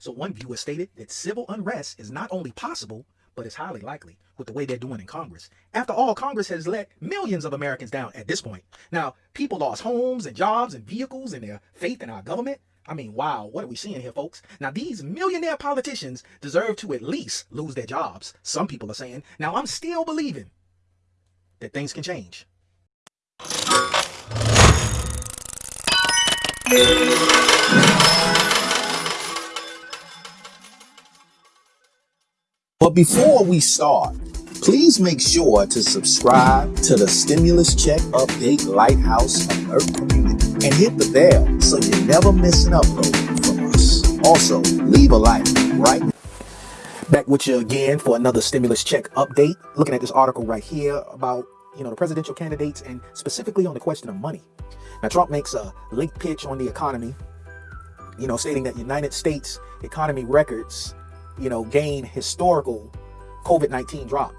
So one viewer stated that civil unrest is not only possible, but it's highly likely with the way they're doing in Congress. After all, Congress has let millions of Americans down at this point. Now, people lost homes and jobs and vehicles and their faith in our government. I mean, wow, what are we seeing here, folks? Now, these millionaire politicians deserve to at least lose their jobs. Some people are saying. Now, I'm still believing that things can change. But before we start, please make sure to subscribe to the Stimulus Check Update Lighthouse Alert community and hit the bell so you never miss an upload from us. Also, leave a like, right? Back with you again for another stimulus check update. Looking at this article right here about you know the presidential candidates and specifically on the question of money. Now Trump makes a late pitch on the economy, you know, stating that United States economy records you know, gain historical COVID-19 drop.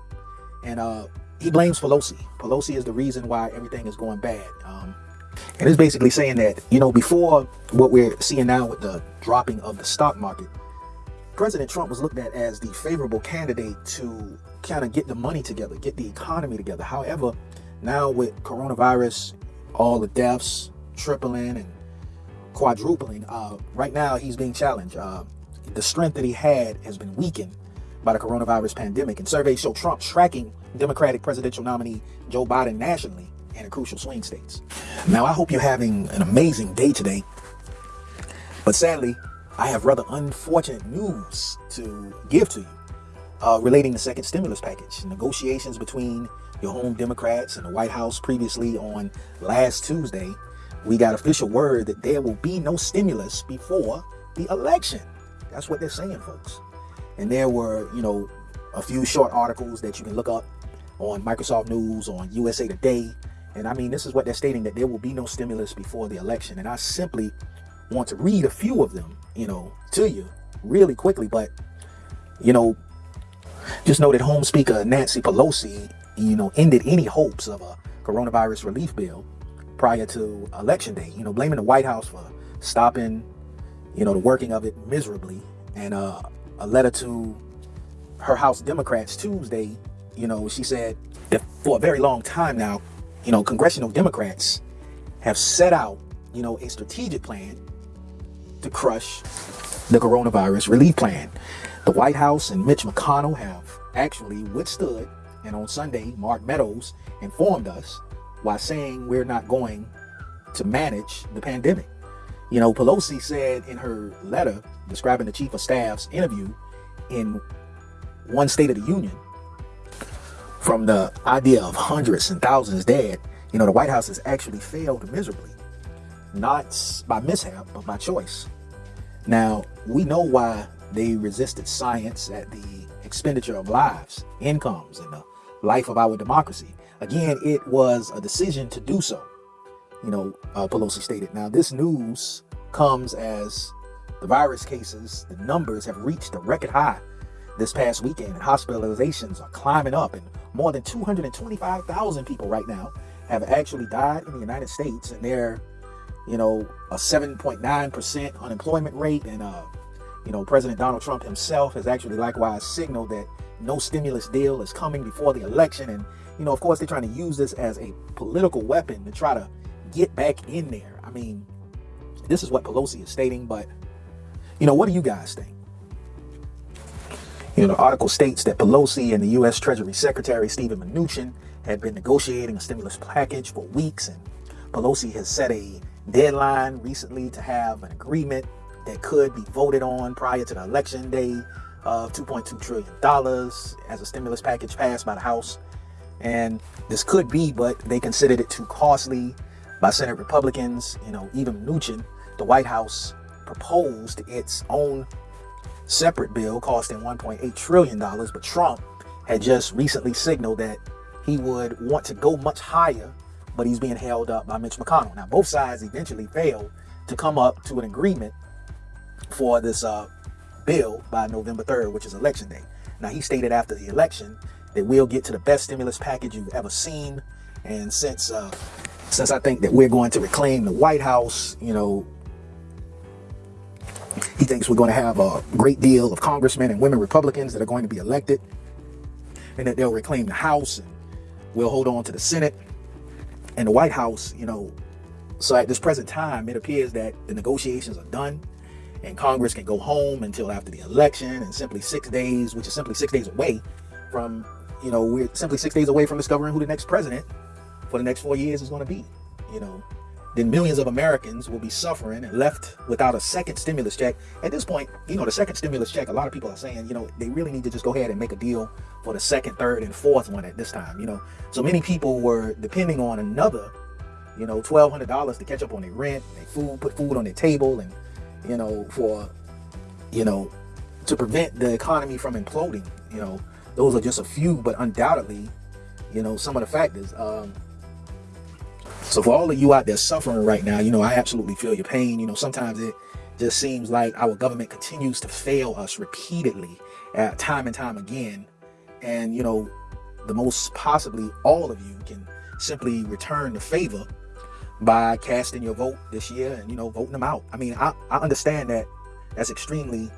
And uh, he blames Pelosi. Pelosi is the reason why everything is going bad. Um, and it's basically saying that, you know, before what we're seeing now with the dropping of the stock market, President Trump was looked at as the favorable candidate to kind of get the money together, get the economy together. However, now with coronavirus, all the deaths tripling and quadrupling, uh, right now he's being challenged. Uh, the strength that he had has been weakened by the coronavirus pandemic. And surveys show Trump tracking Democratic presidential nominee Joe Biden nationally and in crucial swing states. Now, I hope you're having an amazing day today. But sadly, I have rather unfortunate news to give to you uh, relating the second stimulus package. Negotiations between your home Democrats and the White House previously on last Tuesday, we got official word that there will be no stimulus before the election. That's what they're saying, folks. And there were, you know, a few short articles that you can look up on Microsoft News, on USA Today. And I mean, this is what they're stating that there will be no stimulus before the election. And I simply want to read a few of them, you know, to you really quickly. But, you know, just know that Home Speaker Nancy Pelosi, you know, ended any hopes of a coronavirus relief bill prior to election day, you know, blaming the White House for stopping you know, the working of it miserably. And uh, a letter to her House Democrats Tuesday, you know, she said that for a very long time now, you know, congressional Democrats have set out, you know, a strategic plan to crush the coronavirus relief plan. The White House and Mitch McConnell have actually withstood, and on Sunday, Mark Meadows informed us while saying we're not going to manage the pandemic. You know, Pelosi said in her letter describing the chief of staff's interview in one State of the Union, from the idea of hundreds and thousands dead, you know, the White House has actually failed miserably, not by mishap, but by choice. Now, we know why they resisted science at the expenditure of lives, incomes, and the life of our democracy. Again, it was a decision to do so you know, uh, Pelosi stated. Now, this news comes as the virus cases, the numbers have reached a record high this past weekend, and hospitalizations are climbing up, and more than 225,000 people right now have actually died in the United States, and they're, you know, a 7.9% unemployment rate, and uh, you know, President Donald Trump himself has actually likewise signaled that no stimulus deal is coming before the election, and you know, of course, they're trying to use this as a political weapon to try to get back in there. I mean, this is what Pelosi is stating, but you know, what do you guys think? You know, the article states that Pelosi and the U.S. Treasury Secretary Steven Mnuchin had been negotiating a stimulus package for weeks, and Pelosi has set a deadline recently to have an agreement that could be voted on prior to the election day of $2.2 trillion as a stimulus package passed by the House. And this could be, but they considered it too costly by Senate Republicans, you know, even Mnuchin, the White House proposed its own separate bill costing $1.8 trillion, but Trump had just recently signaled that he would want to go much higher, but he's being held up by Mitch McConnell. Now, both sides eventually failed to come up to an agreement for this uh, bill by November 3rd, which is election day. Now, he stated after the election that we'll get to the best stimulus package you've ever seen. And since uh, since I think that we're going to reclaim the White House, you know, He thinks we're going to have a great deal of congressmen and women Republicans that are going to be elected and that they'll reclaim the House and we'll hold on to the Senate and the White House, you know. So at this present time, it appears that the negotiations are done and Congress can go home until after the election and simply six days, which is simply six days away from, you know, we're simply six days away from discovering who the next president for the next four years is going to be, you know. Then millions of Americans will be suffering and left without a second stimulus check. At this point, you know, the second stimulus check, a lot of people are saying, you know, they really need to just go ahead and make a deal for the second, third, and fourth one at this time, you know. So many people were depending on another, you know, $1,200 to catch up on their rent, their food, put food on their table, and, you know, for, you know, to prevent the economy from imploding, you know. Those are just a few, but undoubtedly, you know, some of the factors. Um, so for all of you out there suffering right now, you know, I absolutely feel your pain. You know, sometimes it just seems like our government continues to fail us repeatedly, uh, time and time again. And, you know, the most possibly all of you can simply return the favor by casting your vote this year and, you know, voting them out. I mean, I, I understand that that's extremely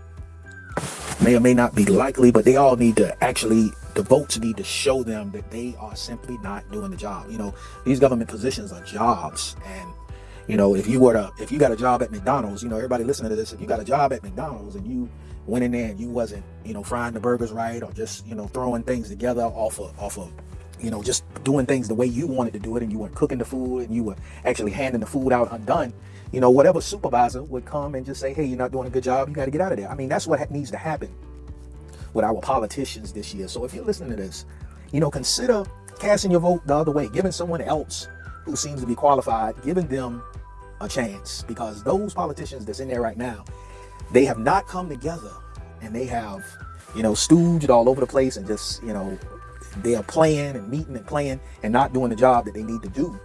may or may not be likely, but they all need to actually, the votes need to show them that they are simply not doing the job. You know, these government positions are jobs. And, you know, if you were to, if you got a job at McDonald's, you know, everybody listening to this, if you got a job at McDonald's and you went in there and you wasn't, you know, frying the burgers right or just, you know, throwing things together off of, off of, you know, just doing things the way you wanted to do it and you weren't cooking the food and you were actually handing the food out undone, you know, whatever supervisor would come and just say, hey, you're not doing a good job, you got to get out of there. I mean, that's what needs to happen with our politicians this year. So if you're listening to this, you know, consider casting your vote the other way, giving someone else who seems to be qualified, giving them a chance because those politicians that's in there right now, they have not come together and they have, you know, stooged all over the place and just, you know, they are playing and meeting and playing and not doing the job that they need to do.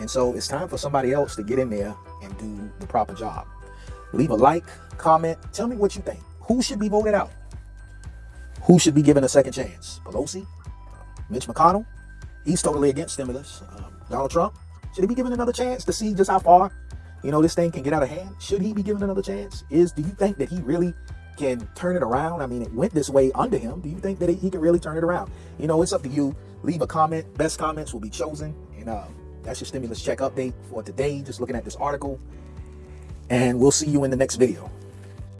And so it's time for somebody else to get in there and do the proper job. Leave a like, comment, tell me what you think. Who should be voted out? Who should be given a second chance? Pelosi? Mitch McConnell? He's totally against stimulus. Um, Donald Trump? Should he be given another chance to see just how far, you know, this thing can get out of hand? Should he be given another chance? Is do you think that he really can turn it around? I mean, it went this way under him. Do you think that he can really turn it around? You know, it's up to you. Leave a comment. Best comments will be chosen. And uh, that's your stimulus check update for today. Just looking at this article. And we'll see you in the next video.